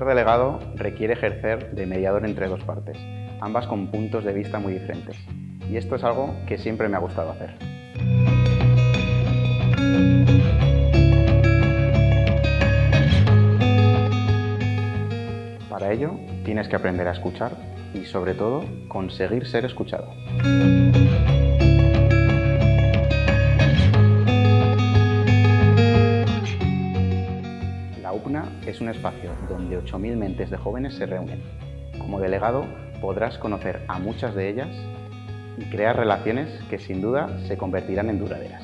delegado requiere ejercer de mediador entre dos partes, ambas con puntos de vista muy diferentes. Y esto es algo que siempre me ha gustado hacer. Para ello, tienes que aprender a escuchar y, sobre todo, conseguir ser escuchado. La UPNA es un espacio donde 8.000 mentes de jóvenes se reúnen. Como delegado podrás conocer a muchas de ellas y crear relaciones que sin duda se convertirán en duraderas.